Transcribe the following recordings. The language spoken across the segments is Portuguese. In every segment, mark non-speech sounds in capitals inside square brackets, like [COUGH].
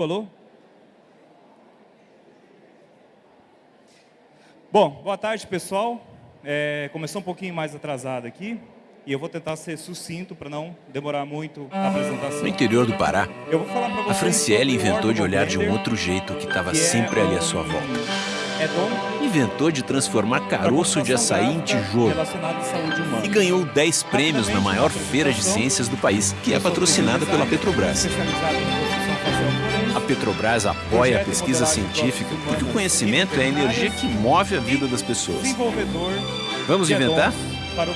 Falou? Bom, boa tarde, pessoal. É, começou um pouquinho mais atrasado aqui. E eu vou tentar ser sucinto para não demorar muito a apresentação. No interior do Pará, a Franciele inventou de olhar de um outro jeito que estava sempre ali à sua volta. É inventou de transformar caroço de açaí em tijolo. E ganhou 10 prêmios na maior feira de ciências do país, que é patrocinada pela Petrobras. A Petrobras apoia a pesquisa científica porque o conhecimento é a energia que move a vida das pessoas. Vamos inventar?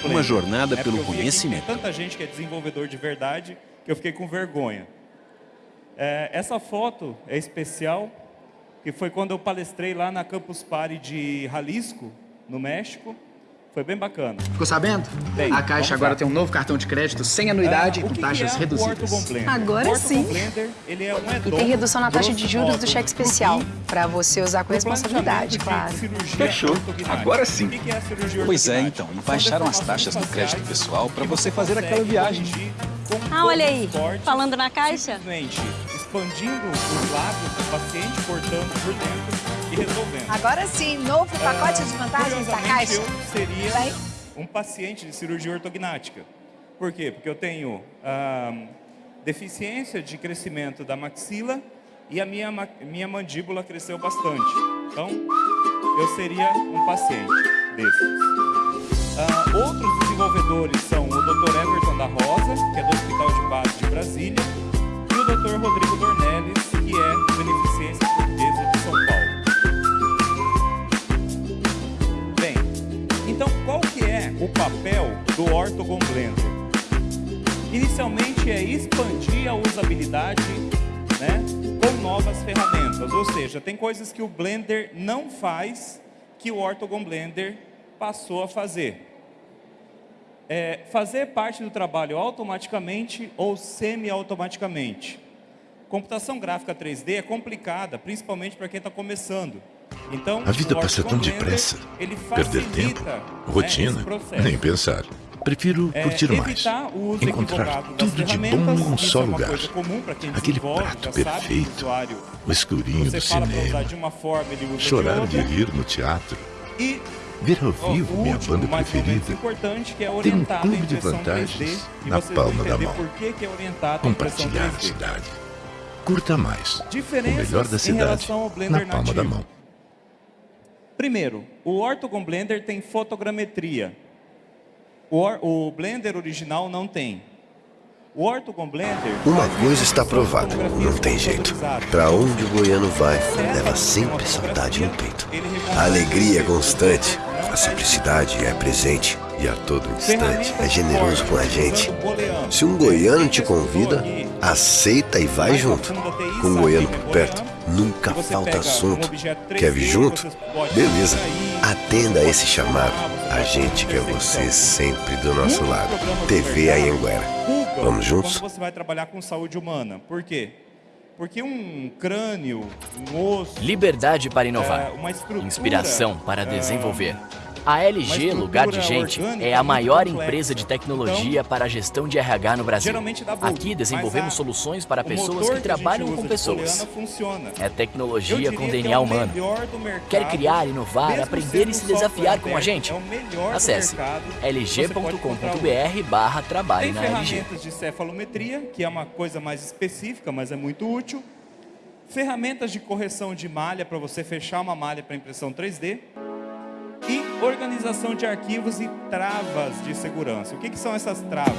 Uma jornada pelo conhecimento. Tanta gente que é desenvolvedor de verdade que eu fiquei com vergonha. É, essa foto é especial, que foi quando eu palestrei lá na Campus Party de Jalisco, no México. Foi bem bacana. Ficou sabendo? Bem, a Caixa agora tem um novo cartão de crédito sem anuidade é, e com taxas é reduzidas. Agora sim. Blender, ele é um e tem redução na taxa de juros do cheque especial, para você usar com responsabilidade, claro. Fechou. Agora sim. É pois é, então. E baixaram as taxas do crédito pessoal para você fazer aquela viagem. Ah, olha aí. Falando na Caixa. Expandindo os lábios do paciente, cortando por dentro e resolvendo. Agora sim, novo pacote de vantagens da Caixa. eu seria um paciente de cirurgia ortognática. Por quê? Porque eu tenho ah, deficiência de crescimento da maxila e a minha, minha mandíbula cresceu bastante. Então, eu seria um paciente desses. Ah, outros desenvolvedores são o Dr. Everton da Rosa, que é do Hospital de Base de Brasília, e o Dr. Rodrigo Dornelles, que é Beneficência Portuguesa o papel do Ortogon Blender? Inicialmente é expandir a usabilidade né, com novas ferramentas, ou seja, tem coisas que o Blender não faz que o Ortogon Blender passou a fazer. É, fazer parte do trabalho automaticamente ou semi-automaticamente. Computação gráfica 3D é complicada, principalmente para quem está começando. Então, a vida passa tão depressa. Perder tempo, né, rotina, nem pensar. Prefiro é, curtir mais, encontrar tudo de bom em um só é lugar. Aquele prato perfeito, o escurinho do cinema, chorar de rir no teatro, ver ao vivo minha banda preferida, é ter um clube de vantagens na palma da mão, compartilhar a cidade. Curta mais, o melhor da cidade na palma da mão. Primeiro, o Ortogon Blender tem fotogrametria. O, Or o Blender original não tem. O Ortogon Blender... Uma coisa está provada, não tem jeito. Para onde o goiano vai, leva sempre saudade no peito. A alegria é constante, a simplicidade é presente e a todo instante é generoso com a gente. Se um goiano te convida, aceita e vai junto. Com um goiano por perto, nunca falta assunto. Quer vir junto? Beleza. Atenda a esse chamado. A gente quer você sempre do nosso lado. TV Anhanguera. Vamos juntos? Como você vai trabalhar com saúde humana? Por quê? Porque um crânio, um osso... Liberdade para inovar. É, Inspiração para é, desenvolver. A LG Lugar de Gente é a maior empresa de tecnologia então, para a gestão de RH no Brasil. Aqui desenvolvemos soluções para pessoas que trabalham com pessoas. É tecnologia com DNA é humano. Quer criar, inovar, aprender e se desafiar com a gente? É Acesse lg.com.br barra trabalho na LG. ferramentas de cefalometria, que é uma coisa mais específica, mas é muito útil. Ferramentas de correção de malha para você fechar uma malha para impressão 3D e organização de arquivos e travas de segurança. O que, que são essas travas?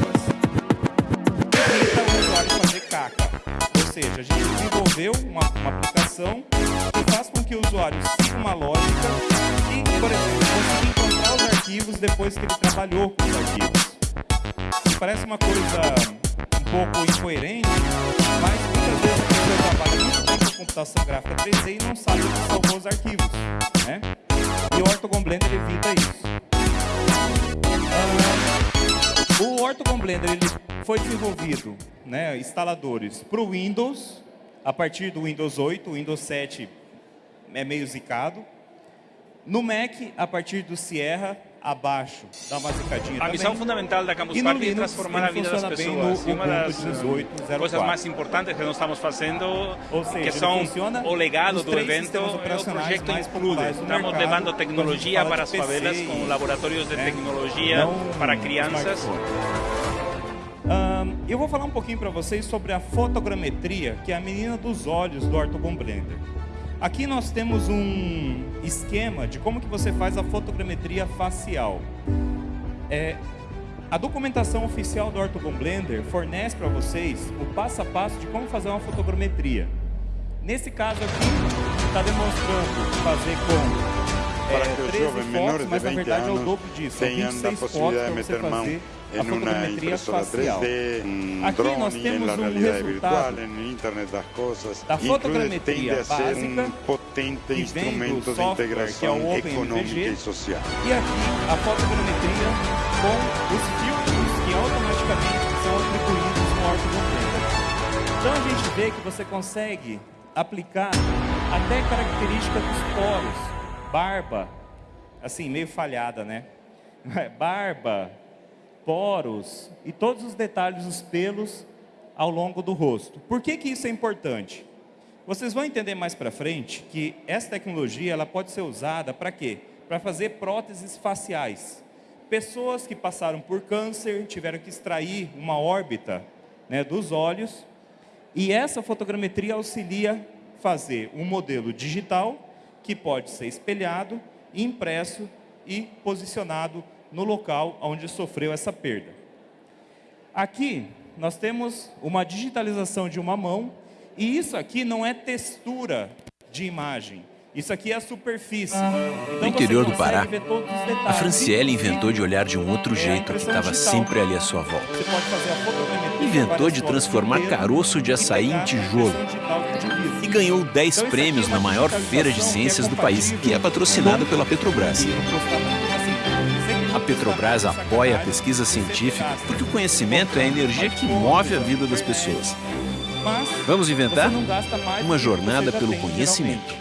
Evita o usuário fazer caca. Ou seja, a gente desenvolveu uma, uma aplicação que faz com que o usuário siga uma lógica e, por exemplo, consiga encontrar os arquivos depois que ele trabalhou com os arquivos. Parece uma coisa um pouco incoerente, mas muitas vezes a pessoa trabalha muito tempo com computação gráfica 3D e não sabe onde salvou os arquivos. Né? E o Ortogon Blender evita isso. O Ortogon Blender ele foi desenvolvido, né, instaladores, para o Windows, a partir do Windows 8, o Windows 7 é meio zicado. No Mac, a partir do Sierra, abaixo, dá uma zicadinha A missão fundamental da Campus Party é transformar a vida das pessoas. No, e uma das 18, coisas mais importantes que nós estamos fazendo, seja, que são o legado do evento, é o projeto Include. Estamos levando tecnologia para as favelas com laboratórios de né? tecnologia Não para crianças. Um, eu vou falar um pouquinho para vocês sobre a fotogrametria, que é a menina dos olhos do Orthogon Blender. Aqui nós temos um esquema de como que você faz a fotogrametria facial. É, a documentação oficial do Orthogon Blender fornece para vocês o passo a passo de como fazer uma fotogrametria. Nesse caso aqui, está demonstrando fazer com é, 13 fotos, mas na verdade é o dobro disso. São 26 fotos para você fazer a fotogrametria facial. Aqui nós temos um resultado da fotogrametria básica que vem do software que é o OpenMVG e aqui a fotogrametria com os filtros que automaticamente são atribuídos no ortodontista. Então a gente vê que você consegue aplicar até característica dos poros, barba, assim meio falhada, né? [LAUGHS] Barba, poros e todos os detalhes dos pelos ao longo do rosto. Por que, que isso é importante? Vocês vão entender mais para frente que essa tecnologia ela pode ser usada para quê? Para fazer próteses faciais. Pessoas que passaram por câncer, tiveram que extrair uma órbita né, dos olhos, e essa fotogrametria auxilia fazer um modelo digital que pode ser espelhado, impresso e posicionado no local onde sofreu essa perda. Aqui nós temos uma digitalização de uma mão e isso aqui não é textura de imagem. Isso aqui é a superfície. Então, no interior do Pará, a Franciele inventou de olhar de um outro é jeito que estava sempre ali à sua volta. Inventou de transformar caroço de açaí em tijolo. E ganhou 10 então, prêmios na maior feira de ciências do país, que é patrocinada pela Petrobras. A Petrobras apoia a pesquisa científica porque o conhecimento é a energia que move a vida das pessoas. Vamos inventar uma jornada pelo conhecimento.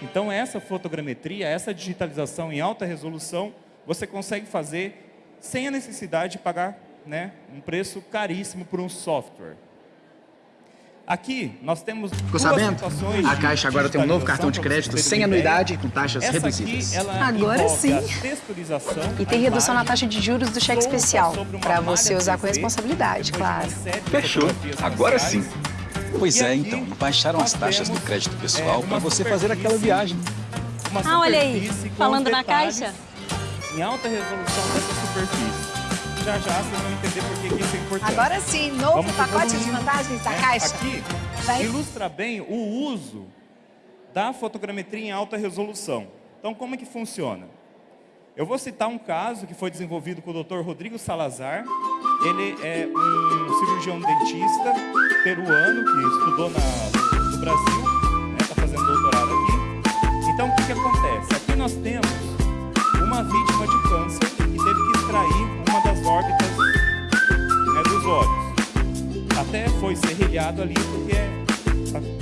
Então essa fotogrametria, essa digitalização em alta resolução, você consegue fazer sem a necessidade de pagar né, um preço caríssimo por um software. Aqui nós temos Ficou sabendo? A Caixa agora tem um novo cartão de crédito sem anuidade com taxas Essa reduzidas. Aqui, agora sim. E tem redução na taxa de juros do cheque especial, para você usar com responsabilidade, claro. Fechou. Agora sim. Pois é, então. baixaram as taxas do crédito pessoal para você fazer aquela viagem. Ah, olha aí. Falando na caixa. Em alta resolução dessa superfície já já vocês vão entender por que isso é importante. Agora sim, novo Vamos pacote de vantagens da é, Caixa. Aqui Vai. ilustra bem o uso da fotogrametria em alta resolução. Então, como é que funciona? Eu vou citar um caso que foi desenvolvido com o Dr. Rodrigo Salazar. Ele é um cirurgião dentista peruano que estudou na, no Brasil, está né, fazendo doutorado aqui. Então, o que, que acontece? Aqui nós temos uma vítima de câncer que teve que extrair das órbitas né, dos olhos. Até foi serrilhado ali, porque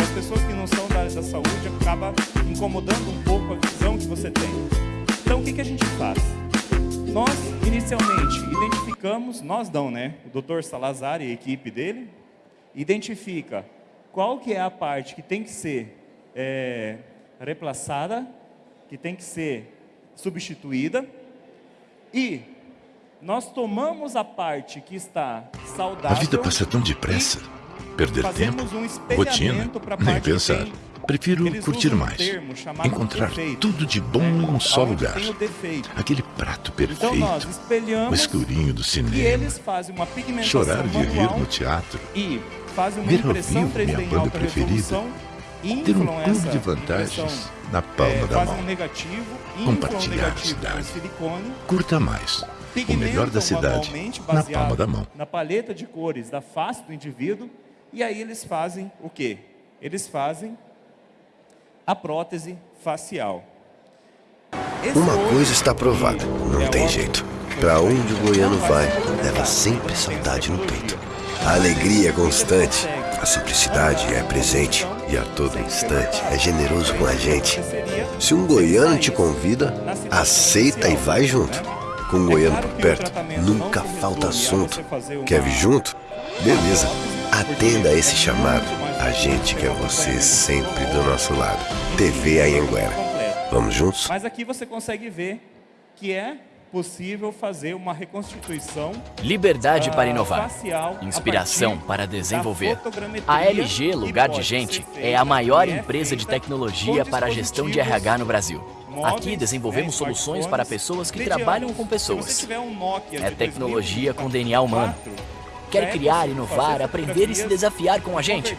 as pessoas que não são da área da saúde acaba incomodando um pouco a visão que você tem. Então, o que, que a gente faz? Nós, inicialmente, identificamos, nós não, né? O doutor Salazar e a equipe dele, identifica qual que é a parte que tem que ser é, que tem que ser substituída, e nós tomamos a parte que está saudável. A vida passa tão depressa. Perder tempo, um rotina, nem pensar. Prefiro curtir mais. Um Encontrar defeito, tudo de bom né? em um só lugar. Aquele prato perfeito. Então o escurinho do cinema. Chorar de rir no teatro. E fazem uma ver ao vivo minha banda preferida. Ter um clube de vantagens na palma é, da mão. Um negativo, Compartilhar a cidade. Curta mais melhor da cidade na palma da mão. Na paleta de cores da face do indivíduo, e aí eles fazem o quê? Eles fazem a prótese facial. Esse Uma coisa está provada, não é tem jeito. Para onde o goiano vai, leva sempre saudade no peito. A alegria é constante, a simplicidade é presente e a todo instante é generoso com a gente. Se um goiano te convida, aceita e vai junto. Com o goiano por perto, nunca falta assunto. Quer vir junto? Beleza. Atenda a esse chamado. A gente quer você sempre do nosso lado. TV Anhanguera. Vamos juntos? Mas aqui você consegue ver que é possível fazer uma reconstituição Liberdade para inovar, inspiração para desenvolver. A LG Lugar de Gente é a maior empresa de tecnologia para a gestão de RH no Brasil. Aqui desenvolvemos soluções para pessoas que trabalham com pessoas. É tecnologia com DNA humano. Quer criar, inovar, aprender e se desafiar com a gente?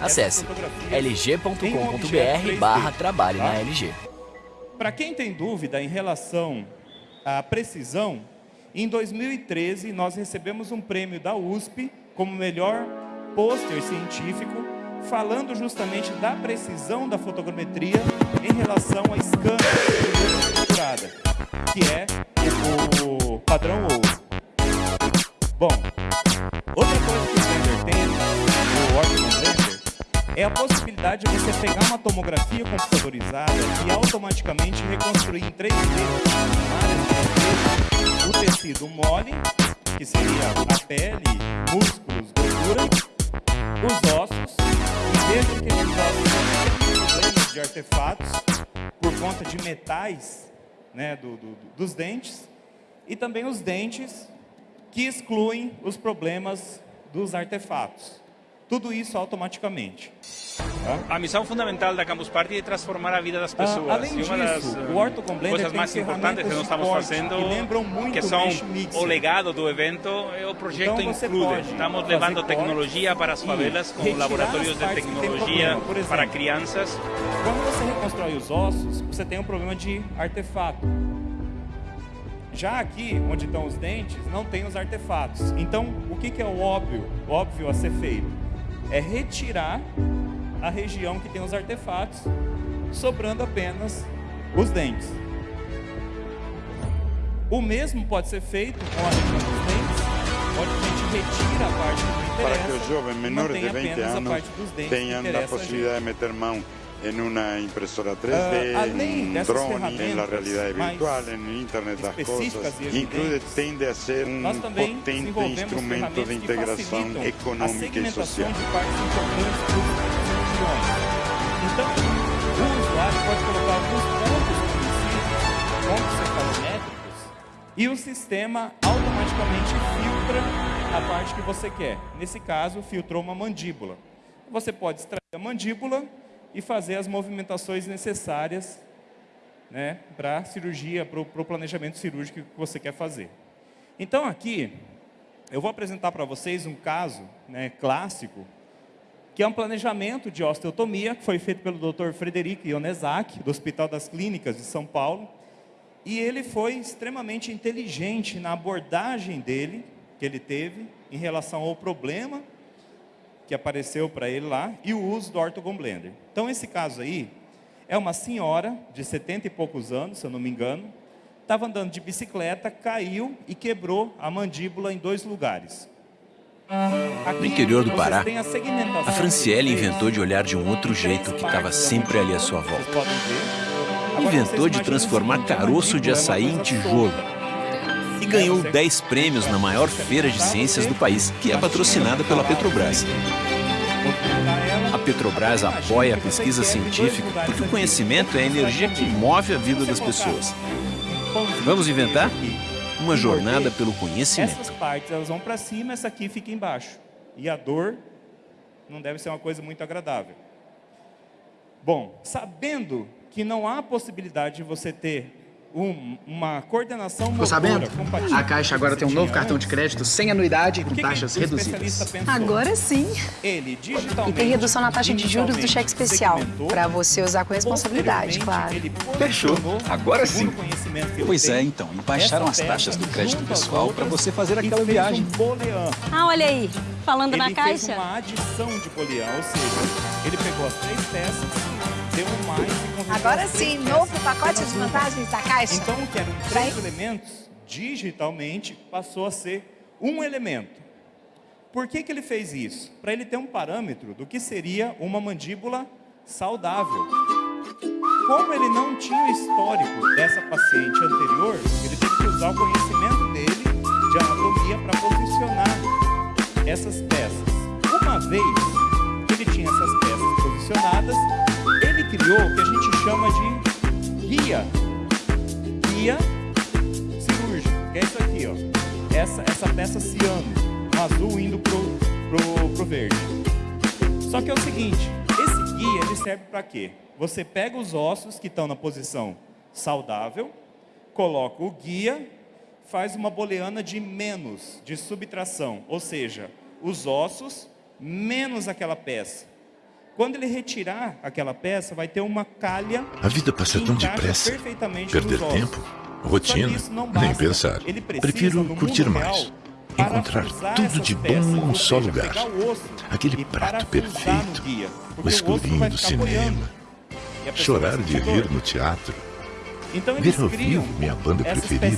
Acesse lg.com.br barra trabalho na LG. Para quem tem dúvida em relação a precisão, em 2013 nós recebemos um prêmio da USP como melhor pôster científico falando justamente da precisão da fotogrametria em relação à scan estruturada, que é o padrão ouro. Bom, outra coisa que o Blender tem, o Orbital Blender, é a possibilidade de você pegar uma tomografia computadorizada e automaticamente reconstruir em 3D o tecido mole, que seria a pele, músculos, gordura, os ossos, e mesmo que esses ossos problemas de artefatos por conta de metais né, do, do, dos dentes, e também os dentes que excluem os problemas dos artefatos. Tudo isso automaticamente. Tá? A missão fundamental da Campus Party é transformar a vida das ah, pessoas. Ah, além disso, uma das o Ortocom coisas mais importantes que nós estamos fazendo, que, que são o legado do evento, é o projeto então, Include. Estamos levando tecnologia para as favelas com laboratórios de tecnologia exemplo, para crianças. Quando você reconstrói os ossos, você tem um problema de artefato. Já aqui, onde estão os dentes, não tem os artefatos. Então, o que, que é o óbvio, óbvio a ser feito? É retirar a região que tem os artefatos, sobrando apenas os dentes. O mesmo pode ser feito com a região dos dentes, onde a gente retira a parte que interessa, Para que os jovens menores de 20 anos tenham a possibilidade de meter mão en una impresora 3D, uh, en un drone, en la realidad virtual, en Internet das Cosas. Include tende a ser um potente instrumento de integração econômica e social. Então, o usuário pode colocar alguns pontos conhecidos, pontos cefalométricos, e o sistema automaticamente filtra a parte que você quer. Nesse caso, filtrou uma mandíbula. Você pode extrair a mandíbula e fazer as movimentações necessárias né, para a cirurgia, para o planejamento cirúrgico que você quer fazer. Então aqui, eu vou apresentar para vocês um caso né, clássico, que é um planejamento de osteotomia, que foi feito pelo Dr. Frederico Ionezak, do Hospital das Clínicas de São Paulo, e ele foi extremamente inteligente na abordagem dele, que ele teve, em relação ao problema que apareceu para ele lá, e o uso do Orthogon Blender. Então, esse caso aí, é uma senhora de 70 e poucos anos, se eu não me engano, estava andando de bicicleta, caiu e quebrou a mandíbula em dois lugares. Aqui, no interior do Pará, a, a Franciele inventou de olhar de um outro jeito que estava sempre ali à sua volta. Inventou de transformar caroço de açaí em tijolo e ganhou 10 prêmios na maior feira de ciências do país, que é patrocinada pela Petrobras. A Petrobras apoia a pesquisa científica porque o conhecimento é a energia que move a vida das pessoas. Vamos inventar? Uma jornada pelo conhecimento. Essas partes elas vão para cima, essa aqui fica embaixo. E a dor não deve ser uma coisa muito agradável. Bom, sabendo que não há possibilidade de você ter um, uma coordenação Ficou sabendo? A Caixa agora tem um novo cartão de crédito sem anuidade e com taxas reduzidas. Agora sim. Ele, e tem redução na taxa de juros do cheque especial, para você usar com responsabilidade, claro. Fechou. Agora sim. Pois é, então. E baixaram as taxas do crédito pessoal para você fazer aquela viagem. ah, olha aí. Falando ele na caixa. Ele fez uma adição de boolean, ou seja, ele pegou as três peças deu mais e Agora sim, novo pacote de vantagens da Caixa. Então, que eram três Vai. elementos, digitalmente passou a ser um elemento. Por que, que ele fez isso? Para ele ter um parâmetro do que seria uma mandíbula saudável. como ele não tinha o histórico dessa paciente anterior, ele teve que usar o conhecimento dele de anatomia para posicionar essas peças. Uma vez que ele tinha essas peças posicionadas, criou que a gente chama de guia. Guia cirúrgico, que é isso aqui, ó. Essa, essa peça ciano, azul indo pro, pro, pro verde. Só que é o seguinte, esse guia ele serve para quê? Você pega os ossos que estão na posição saudável, coloca o guia, faz uma booleana de menos, de subtração, ou seja, os ossos menos aquela peça. Quando ele retirar aquela peça, vai ter uma calha. A vida passa tão depressa. Perder tempo, rotina, nem pensar. Prefiro curtir mais. Encontrar tudo de bom em um só lugar. Aquele prato perfeito, o escurinho do cinema, chorar de rir no teatro, então, ver ao vivo minha banda preferida,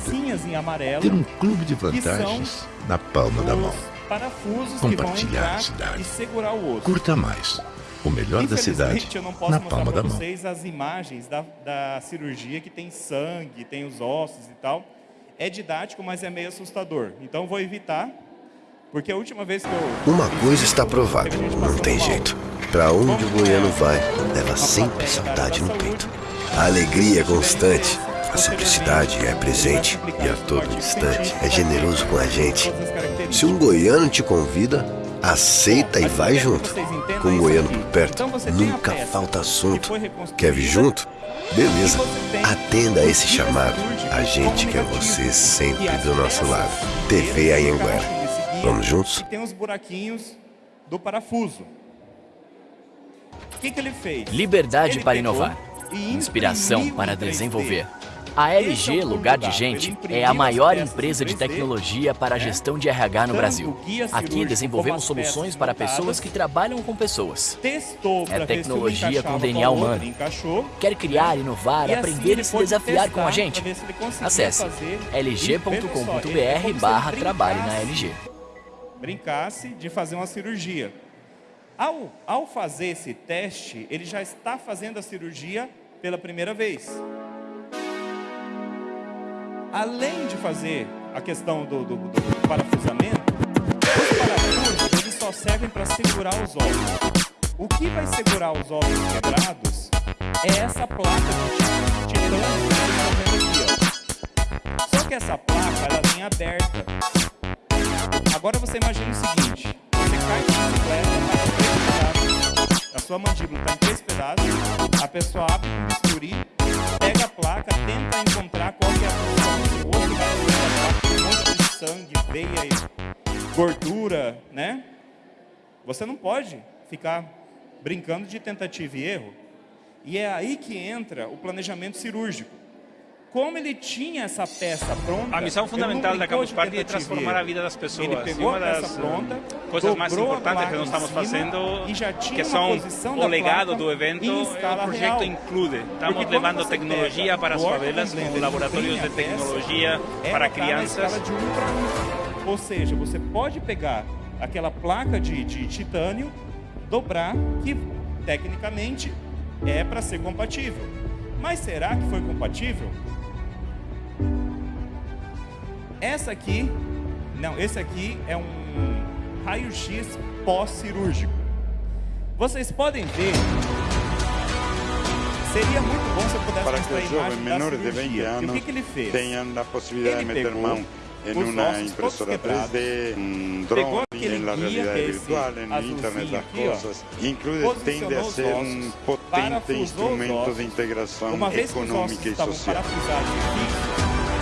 ter um clube de vantagens na palma da mão, compartilhar a cidade, curta mais, o melhor da cidade na palma da mão. vocês as imagens da, da cirurgia que tem sangue, tem os ossos e tal. É didático, mas é meio assustador. Então vou evitar, porque a última vez que eu... Uma coisa está provada, não tem jeito. Para onde o goiano vai, leva sempre saudade no peito. A alegria é constante, a simplicidade é presente e a todo instante é generoso com a gente. Se um goiano te convida, aceita e vai junto. Com o goiano por perto, nunca falta assunto. Quer vir junto? Beleza, atenda a esse chamado. A gente quer você sempre do nosso lado. TV Anhanguera. Vamos juntos? Tem os buraquinhos do parafuso. O que, que ele fez? Liberdade ele para inovar. Inspiração para desenvolver. A LG Lugar de Gente é a maior empresa de tecnologia para a gestão de RH no Brasil. Aqui desenvolvemos soluções para pessoas que trabalham com pessoas. É tecnologia com DNA humano. Quer criar, inovar, aprender e se desafiar com a gente? Acesse lg.com.br barra trabalhe na LG. Brincasse de fazer uma cirurgia. Ao, ao fazer esse teste, ele já está fazendo a cirurgia pela primeira vez. Além de fazer a questão do, do, do parafusamento, os parafusos eles só servem para segurar os ossos. O que vai segurar os ossos quebrados é essa placa de titânio que vocês estão vendo aqui. Ó. Só que essa placa ela vem aberta. Agora você imagina o seguinte, você cai de bicicleta, a sua mandíbula está em três pedaços, a pessoa abre com bisturi, pega a placa, tenta encontrar qual que é a vai um monte de sangue, veia gordura, né? Você não pode ficar brincando de tentativa e erro. E é aí que entra o planejamento cirúrgico como ele tinha essa peça pronta. A missão fundamental da Campus Party é transformar a vida das pessoas. Ele pegou a peça pronta, coisas mais importantes que nós estamos fazendo, que são o legado do evento, é o projeto Include. Estamos Porque levando tecnologia para as favelas com laboratórios de tecnologia para crianças. De um Ou seja, você pode pegar aquela placa de, de titânio, dobrar, que tecnicamente é para ser compatível. Mas será que foi compatível? Essa aqui, não, esse aqui é um raio-x pós-cirúrgico. Vocês podem ver Seria muito bom se eu pudesse Para que os jovens menores de 20 anos que que ele fez? tenham a possibilidade de meter mão em uma impressora 3D, um drone, na realidade virtual, no internet das coisas. Inclusive tende a ser um potente instrumento de integração econômica e social.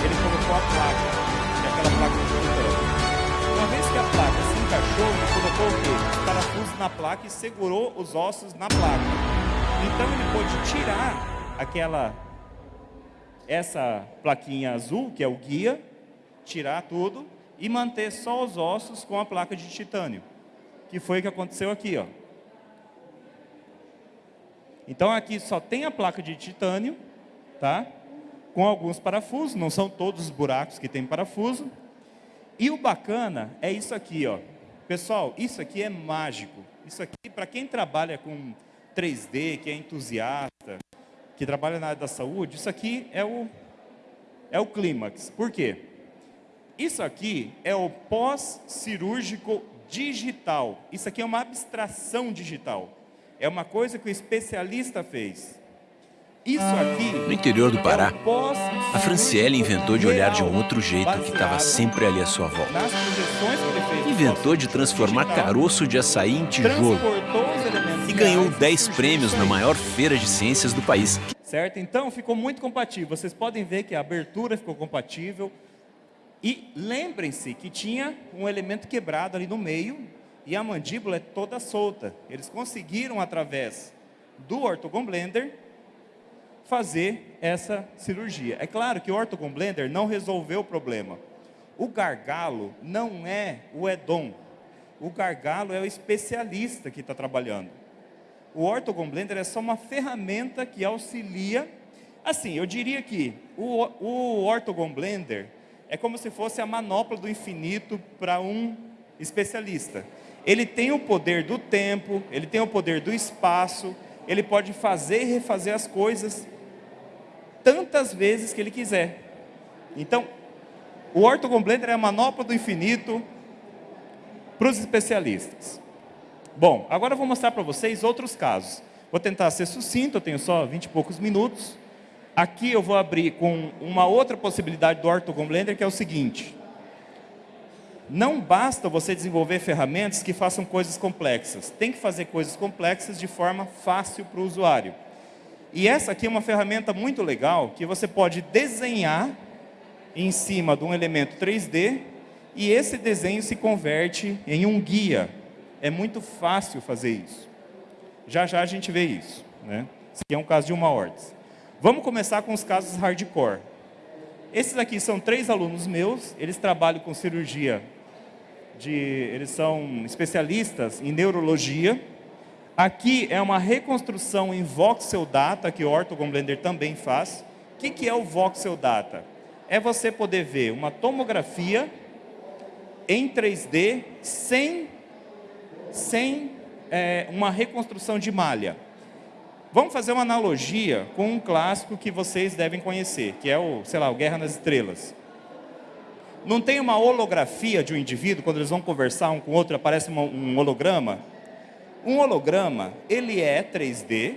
Ele colocou a placa na placa e segurou os ossos na placa. Então ele pôde tirar aquela essa plaquinha azul, que é o guia, tirar tudo e manter só os ossos com a placa de titânio, que foi o que aconteceu aqui, ó. Então aqui só tem a placa de titânio, tá? com alguns parafusos, não são todos os buracos que tem parafuso. E o bacana é isso aqui, ó. Pessoal, isso aqui é mágico. Isso aqui, para quem trabalha com 3D, que é entusiasta, que trabalha na área da saúde, isso aqui é o, é o clímax. Por quê? Isso aqui é o pós-cirúrgico digital. Isso aqui é uma abstração digital. É uma coisa que o especialista fez. Isso aqui... No interior do Pará, é a Franciele inventou de olhar de um outro jeito que estava sempre ali à sua volta. Inventou de transformar caroço de açaí em tijolo e ganhou 10 prêmios na maior feira de ciências do país. Certo? Então ficou muito compatível. Vocês podem ver que a abertura ficou compatível. E lembrem-se que tinha um elemento quebrado ali no meio e a mandíbula é toda solta. Eles conseguiram, através do Ortogon Blender, fazer essa cirurgia. É claro que o Ortogon Blender não resolveu o problema. O gargalo não é o Edom. O gargalo é o especialista que está trabalhando. O Ortogon Blender é só uma ferramenta que auxilia. Assim, eu diria que o, o Ortogon Blender é como se fosse a manopla do infinito para um especialista. Ele tem o poder do tempo, ele tem o poder do espaço, ele pode fazer e refazer as coisas tantas vezes que ele quiser. Então, o Ortogon Blender é a manopla do infinito para os especialistas. Bom, agora eu vou mostrar para vocês outros casos. Vou tentar ser sucinto, eu tenho só 20 e poucos minutos. Aqui eu vou abrir com uma outra possibilidade do Ortogon Blender, que é o seguinte. Não basta você desenvolver ferramentas que façam coisas complexas. Tem que fazer coisas complexas de forma fácil para o usuário. E essa aqui é uma ferramenta muito legal, que você pode desenhar em cima de um elemento 3D, e esse desenho se converte em um guia. É muito fácil fazer isso. Já já a gente vê isso. Né? Esse aqui é um caso de uma ordem. Vamos começar com os casos hardcore. Esses aqui são três alunos meus, eles trabalham com cirurgia, de, eles são especialistas em neurologia, Aqui é uma reconstrução em voxel data, que o Ortogon Blender também faz. O que, que é o voxel data? É você poder ver uma tomografia em 3D sem, sem é, uma reconstrução de malha. Vamos fazer uma analogia com um clássico que vocês devem conhecer, que é o, sei lá, o Guerra nas Estrelas. Não tem uma holografia de um indivíduo, quando eles vão conversar um com o outro, aparece um holograma? Um holograma, ele é 3D,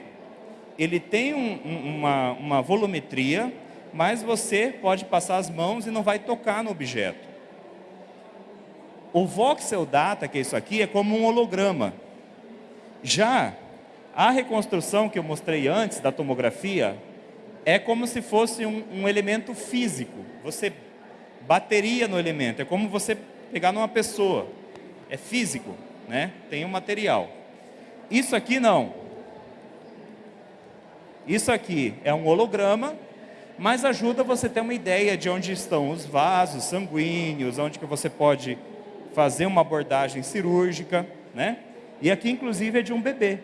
ele tem um, uma, uma volumetria, mas você pode passar as mãos e não vai tocar no objeto. O voxel data, que é isso aqui, é como um holograma. Já a reconstrução que eu mostrei antes da tomografia é como se fosse um, um elemento físico. Você bateria no elemento, é como você pegar numa pessoa. É físico, né? tem um material. Isso aqui não. Isso aqui é um holograma, mas ajuda você ter uma ideia de onde estão os vasos sanguíneos, onde que você pode fazer uma abordagem cirúrgica, né? E aqui, inclusive, é de um bebê.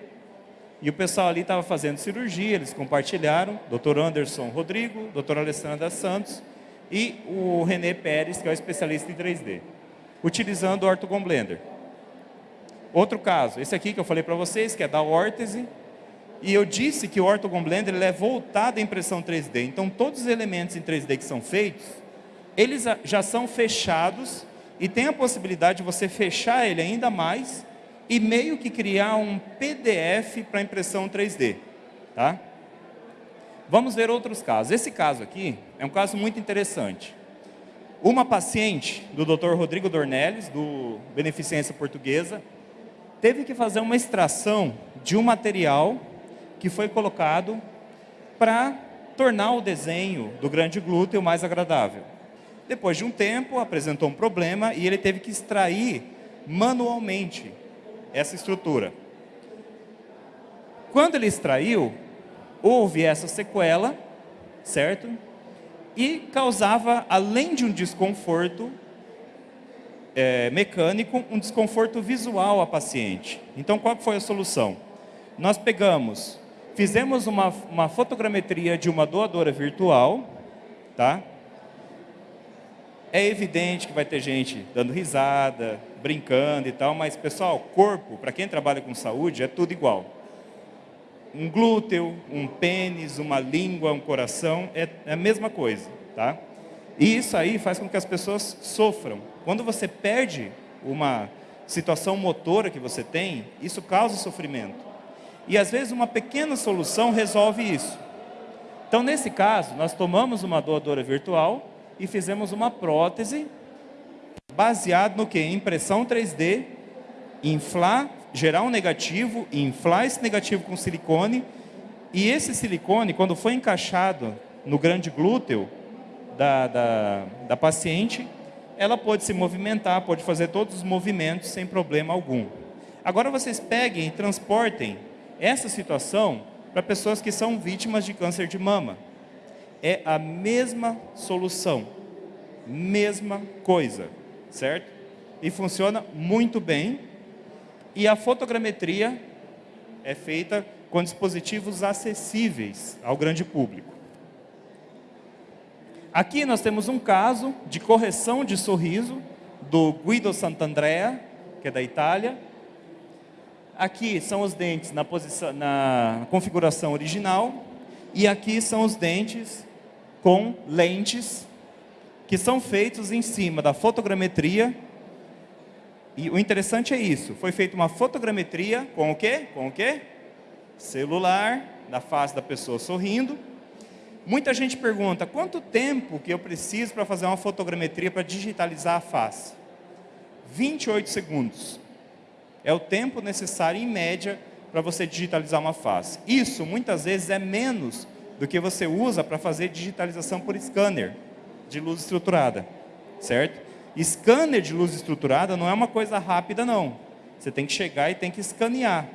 E o pessoal ali estava fazendo cirurgia, eles compartilharam, Dr. Anderson Rodrigo, Dr. Alessandra Santos e o René Pérez, que é o especialista em 3D, utilizando o Ortogon Blender. Outro caso, esse aqui que eu falei para vocês, que é da órtese, e eu disse que o Ortogon Blender é voltado à impressão 3D. Então, todos os elementos em 3D que são feitos, eles já são fechados e tem a possibilidade de você fechar ele ainda mais e meio que criar um PDF para impressão 3D. Tá? Vamos ver outros casos. Esse caso aqui é um caso muito interessante. Uma paciente do Dr. Rodrigo Dornelles, do Beneficência Portuguesa, teve que fazer uma extração de um material que foi colocado para tornar o desenho do grande glúteo mais agradável. Depois de um tempo, apresentou um problema e ele teve que extrair manualmente essa estrutura. Quando ele extraiu, houve essa sequela, certo? E causava, além de um desconforto, é, mecânico, um desconforto visual à paciente. Então, qual foi a solução? Nós pegamos, fizemos uma, uma fotogrametria de uma doadora virtual, tá? É evidente que vai ter gente dando risada, brincando e tal, mas, pessoal, corpo, para quem trabalha com saúde, é tudo igual. um glúteo, um pênis, uma língua, um coração, é, é a mesma coisa, tá? E isso aí faz com que as pessoas sofram. Quando você perde uma situação motora que você tem, isso causa sofrimento. E às vezes uma pequena solução resolve isso. Então, nesse caso, nós tomamos uma doadora virtual e fizemos uma prótese baseado no que? Impressão 3D, inflar, gerar um negativo, inflar esse negativo com silicone, e esse silicone, quando foi encaixado no grande glúteo da, da, da paciente, ela pode se movimentar, pode fazer todos os movimentos sem problema algum. Agora vocês peguem e transportem essa situação para pessoas que são vítimas de câncer de mama. É a mesma solução, mesma coisa, certo? E funciona muito bem. E a fotogrametria é feita com dispositivos acessíveis ao grande público. Aqui nós temos um caso de correção de sorriso do Guido Sant'Andrea, que é da Itália. Aqui são os dentes na, posição, na configuração original e aqui são os dentes com lentes que são feitos em cima da fotogrametria. E o interessante é isso, foi feita uma fotogrametria com o quê? Com o quê? Celular, da face da pessoa sorrindo, Muita gente pergunta, quanto tempo que eu preciso para fazer uma fotogrametria para digitalizar a face? 28 segundos. É o tempo necessário, em média, para você digitalizar uma face. Isso, muitas vezes, é menos do que você usa para fazer digitalização por scanner de luz estruturada, certo? Scanner de luz estruturada não é uma coisa rápida, não. Você tem que chegar e tem que escanear,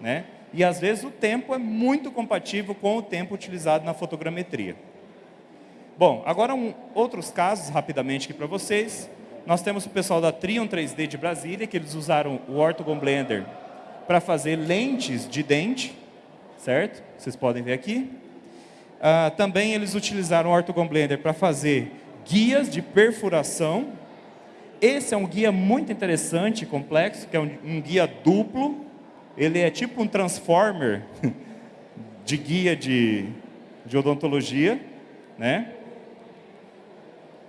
né? e às vezes o tempo é muito compatível com o tempo utilizado na fotogrametria. Bom, agora um, outros casos rapidamente aqui para vocês. Nós temos o pessoal da Trion 3D de Brasília, que eles usaram o Orthogon Blender para fazer lentes de dente, certo? Vocês podem ver aqui. Uh, também eles utilizaram o Orthogon Blender para fazer guias de perfuração. Esse é um guia muito interessante, complexo, que é um, um guia duplo, ele é tipo um transformer [LAUGHS] de guia de, de odontologia, né?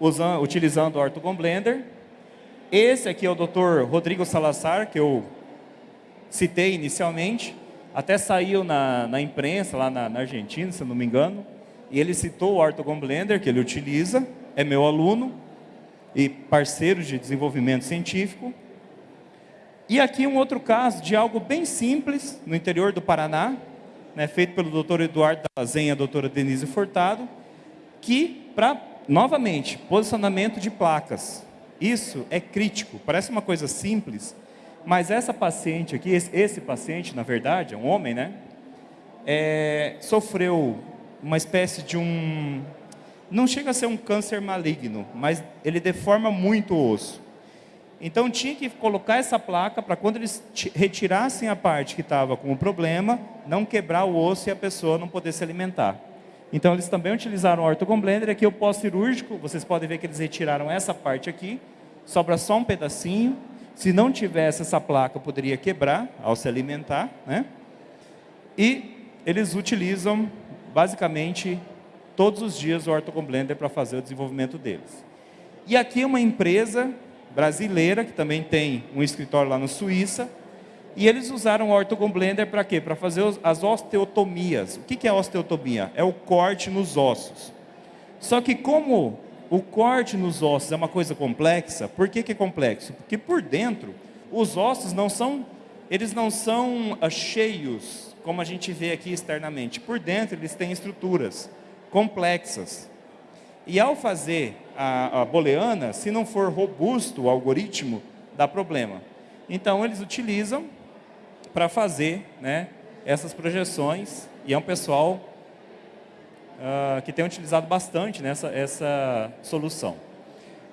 Usando, utilizando o Orthogon Blender. Esse aqui é o Dr. Rodrigo Salazar, que eu citei inicialmente, até saiu na, na imprensa lá na, na, Argentina, se não me engano, e ele citou o Orthogon Blender, que ele utiliza, é meu aluno e parceiro de desenvolvimento científico. E aqui um outro caso de algo bem simples, no interior do Paraná, né, feito pelo doutor Eduardo Dazen e a doutora Denise Furtado, que, para, novamente, posicionamento de placas. Isso é crítico, parece uma coisa simples, mas essa paciente aqui, esse, paciente, na verdade, é um homem, né? É, sofreu uma espécie de um... Não chega a ser um câncer maligno, mas ele deforma muito o osso. Então tinha que colocar essa placa para quando eles retirassem a parte que estava com o problema, não quebrar o osso e a pessoa não poder se alimentar. Então eles também utilizaram o Orthogon Blender, aqui o pós-cirúrgico, vocês podem ver que eles retiraram essa parte aqui, sobra só um pedacinho, se não tivesse essa placa poderia quebrar ao se alimentar, né? E eles utilizam basicamente todos os dias o Orthogon Blender para fazer o desenvolvimento deles. E aqui uma empresa brasileira, que também tem um escritório lá na Suíça, e eles usaram o Orthogon Blender para quê? Para fazer as osteotomias. O que é osteotomia? É o corte nos ossos. Só que como o corte nos ossos é uma coisa complexa, por que, é complexo? Porque por dentro, os ossos não são, eles não são uh, cheios, como a gente vê aqui externamente. Por dentro, eles têm estruturas complexas. E ao fazer a, a booleana, se não for robusto o algoritmo, dá problema. Então, eles utilizam para fazer né, essas projeções, e é um pessoal uh, que tem utilizado bastante nessa essa solução.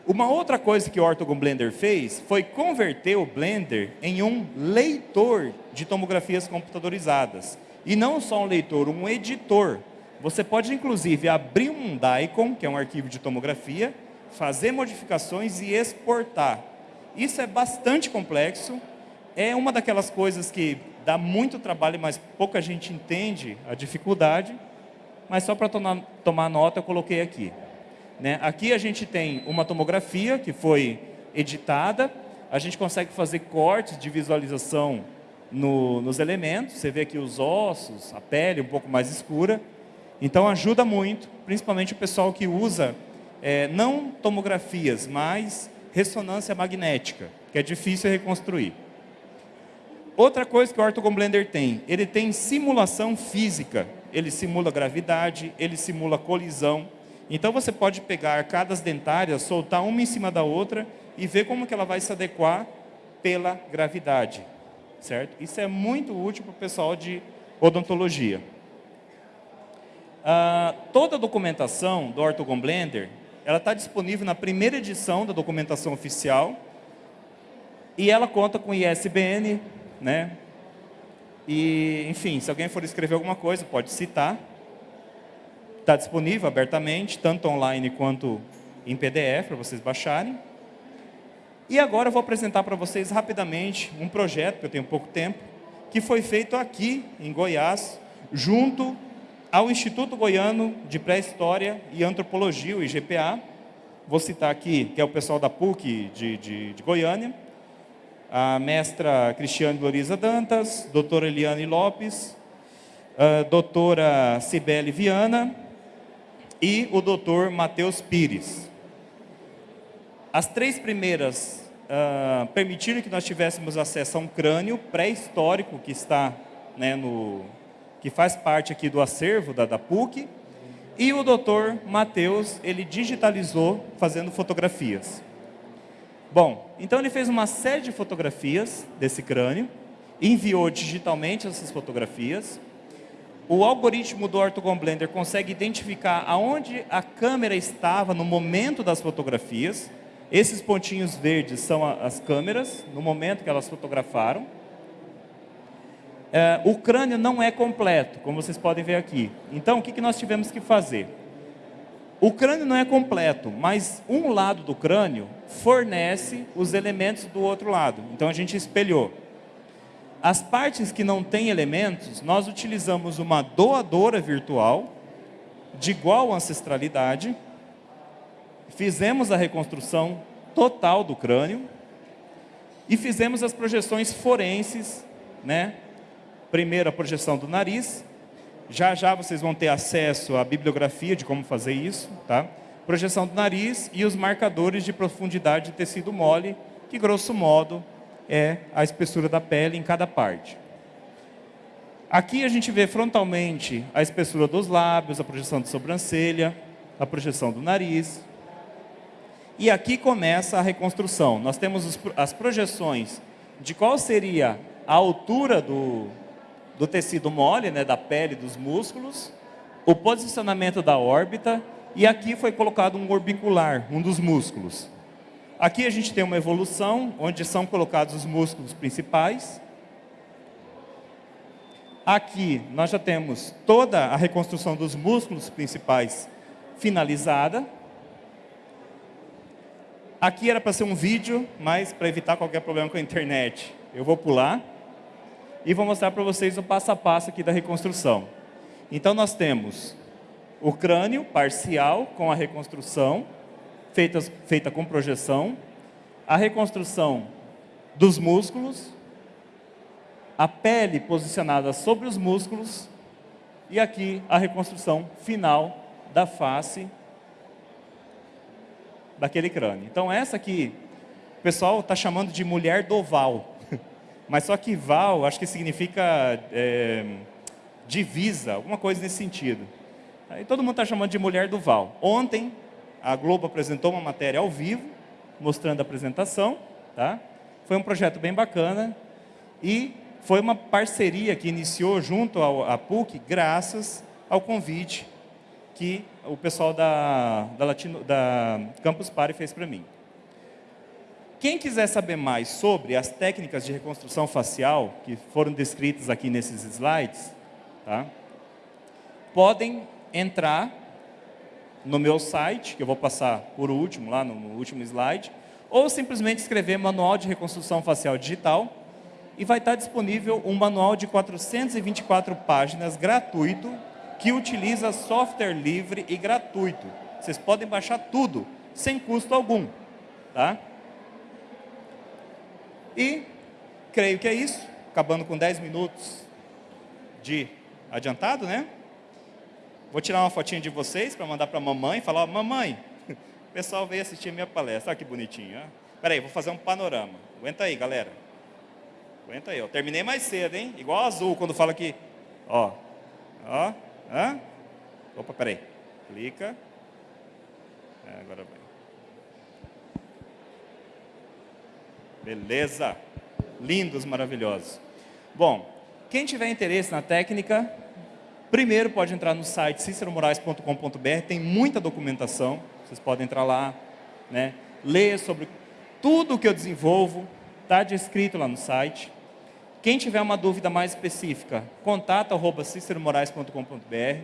Uma outra coisa que o Orthogon Blender fez foi converter o Blender em um leitor de tomografias computadorizadas. E não só um leitor, um editor. Você pode, inclusive, abrir um DICOM, que é um arquivo de tomografia, fazer modificações e exportar. Isso é bastante complexo, é uma daquelas coisas que dá muito trabalho, mas pouca gente entende a dificuldade. Mas só para tomar, nota, eu coloquei aqui. Né? Aqui a gente tem uma tomografia que foi editada. A gente consegue fazer cortes de visualização no, nos elementos. Você vê aqui os ossos, a pele um pouco mais escura. Então ajuda muito, principalmente o pessoal que usa é, não tomografias, mas ressonância magnética, que é difícil reconstruir. Outra coisa que o Orthogon Blender tem, ele tem simulação física. Ele simula gravidade, ele simula colisão. Então você pode pegar arcadas dentárias, soltar uma em cima da outra e ver como que ela vai se adequar pela gravidade. Certo? Isso é muito útil para o pessoal de odontologia. Ah, toda a documentação do Orthogon Blender, ela está disponível na primeira edição da documentação oficial e ela conta com ISBN, né? E, enfim, se alguém for escrever alguma coisa, pode citar. Está disponível abertamente, tanto online quanto em PDF, para vocês baixarem. E agora eu vou apresentar para vocês rapidamente um projeto, que eu tenho pouco tempo, que foi feito aqui em Goiás, junto ao Instituto Goiano de Pré-História e Antropologia, o IGPA. Vou citar aqui, que é o pessoal da PUC de, de, de Goiânia, a mestra Cristiane Gloriza Dantas, doutora Eliane Lopes, a doutora Cibele Viana e o doutor Matheus Pires. As três primeiras uh, permitiram que nós tivéssemos acesso a um crânio pré-histórico que está né, no, que faz parte aqui do acervo da, da PUC, e o doutor Matheus, ele digitalizou fazendo fotografias. Bom, então ele fez uma série de fotografias desse crânio, enviou digitalmente essas fotografias. O algoritmo do Orthogon Blender consegue identificar aonde a câmera estava no momento das fotografias. Esses pontinhos verdes são as câmeras, no momento que elas fotografaram. É, o crânio não é completo, como vocês podem ver aqui. Então, o que, que nós tivemos que fazer? O crânio não é completo, mas um lado do crânio fornece os elementos do outro lado. Então a gente espelhou. As partes que não têm elementos, nós utilizamos uma doadora virtual de igual ancestralidade, fizemos a reconstrução total do crânio e fizemos as projeções forenses, né? Primeiro a projeção do nariz, já já vocês vão ter acesso à bibliografia de como fazer isso, tá? Projeção do nariz e os marcadores de profundidade de tecido mole, que grosso modo é a espessura da pele em cada parte. Aqui a gente vê frontalmente a espessura dos lábios, a projeção de sobrancelha, a projeção do nariz. E aqui começa a reconstrução. Nós temos as projeções de qual seria a altura do, do tecido mole, né, da pele, dos músculos, o posicionamento da órbita, e aqui foi colocado um orbicular, um dos músculos. Aqui a gente tem uma evolução, onde são colocados os músculos principais. Aqui nós já temos toda a reconstrução dos músculos principais finalizada. Aqui era para ser um vídeo, mas para evitar qualquer problema com a internet, eu vou pular e vou mostrar para vocês o passo a passo aqui da reconstrução. Então nós temos o crânio parcial com a reconstrução, feita, feita com projeção, a reconstrução dos músculos, a pele posicionada sobre os músculos e aqui a reconstrução final da face daquele crânio. Então essa aqui, o pessoal está chamando de mulher do oval. Mas só que Val, acho que significa é, divisa, alguma coisa nesse sentido. Aí todo mundo está chamando de mulher do Val. Ontem, a Globo apresentou uma matéria ao vivo, mostrando a apresentação. Tá? Foi um projeto bem bacana e foi uma parceria que iniciou junto à PUC, graças ao convite que o pessoal da, da, Latino, da Campus Party fez para mim. Quem quiser saber mais sobre as técnicas de reconstrução facial, que foram descritas aqui nesses slides, tá? podem entrar no meu site, que eu vou passar por último, lá no último slide, ou simplesmente escrever Manual de Reconstrução Facial Digital, e vai estar disponível um manual de 424 páginas gratuito que utiliza software livre e gratuito. Vocês podem baixar tudo, sem custo algum. Tá? E creio que é isso, acabando com 10 minutos de adiantado, né? Vou tirar uma fotinha de vocês para mandar para a mamãe e falar, mamãe, [LAUGHS] o pessoal veio assistir a minha palestra, olha que bonitinho. Espera aí, vou fazer um panorama. Aguenta aí, galera. Aguenta aí, ó. Terminei mais cedo, hein? Igual azul, quando fala que, ó, ó, hã? Opa, peraí. Clica. É, agora vai. Beleza. Lindos, maravilhosos. Bom, quem tiver interesse na técnica, primeiro pode entrar no site ciceromorais.com.br, tem muita documentação, vocês podem entrar lá, né? ler sobre tudo que eu desenvolvo, está descrito lá no site. Quem tiver uma dúvida mais específica, contato arroba ciceromorais.com.br.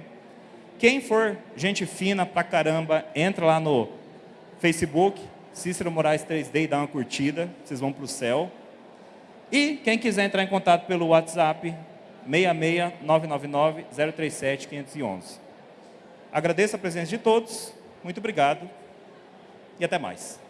Quem for gente fina pra caramba, entra lá no Facebook, Cícero Moraes 3D e dá uma curtida, vocês vão para o céu. E quem quiser entrar em contato pelo WhatsApp, 66999-037-511. Agradeço a presença de todos, muito obrigado e até mais.